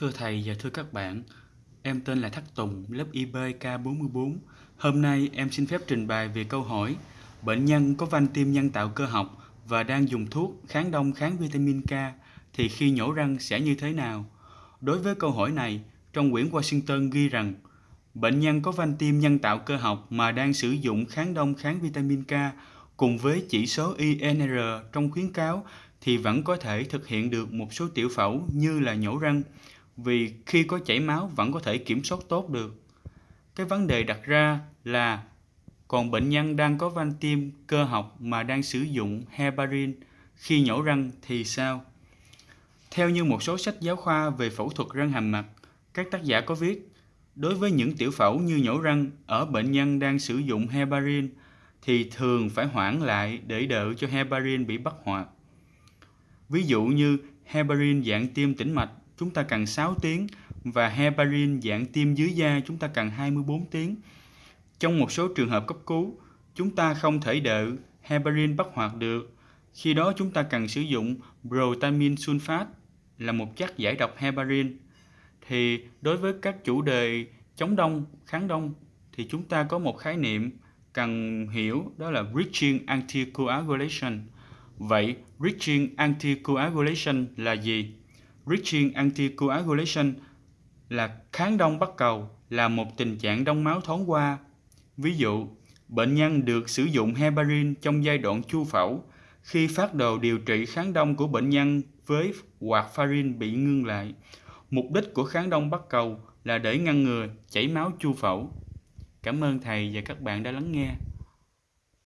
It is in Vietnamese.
Thưa thầy và thưa các bạn, em tên là Thắc Tùng, lớp IBK44. Hôm nay em xin phép trình bày về câu hỏi Bệnh nhân có van tim nhân tạo cơ học và đang dùng thuốc kháng đông kháng vitamin K thì khi nhổ răng sẽ như thế nào? Đối với câu hỏi này, trong quyển Washington ghi rằng bệnh nhân có van tim nhân tạo cơ học mà đang sử dụng kháng đông kháng vitamin K cùng với chỉ số INR trong khuyến cáo thì vẫn có thể thực hiện được một số tiểu phẫu như là nhổ răng vì khi có chảy máu vẫn có thể kiểm soát tốt được. Cái vấn đề đặt ra là còn bệnh nhân đang có van tim cơ học mà đang sử dụng heparin khi nhổ răng thì sao? Theo như một số sách giáo khoa về phẫu thuật răng hàm mặt, các tác giả có viết đối với những tiểu phẫu như nhổ răng ở bệnh nhân đang sử dụng heparin thì thường phải hoãn lại để đợi cho heparin bị bắt hoạt. Ví dụ như heparin dạng tiêm tĩnh mạch chúng ta cần 6 tiếng và heparin dạng tiêm dưới da chúng ta cần 24 tiếng. Trong một số trường hợp cấp cứu, chúng ta không thể đợi heparin bắt hoạt được. Khi đó chúng ta cần sử dụng protamin sulfate là một chất giải độc heparin. Thì đối với các chủ đề chống đông, kháng đông thì chúng ta có một khái niệm cần hiểu đó là bridging anticoagulation. Vậy bridging anticoagulation là gì? Bridging anticoagulation là kháng đông bắt cầu là một tình trạng đông máu thoáng qua. Ví dụ, bệnh nhân được sử dụng heparin trong giai đoạn chu phẫu khi phát đồ điều trị kháng đông của bệnh nhân với warfarin bị ngưng lại. Mục đích của kháng đông bắt cầu là để ngăn ngừa chảy máu chu phẫu. Cảm ơn thầy và các bạn đã lắng nghe.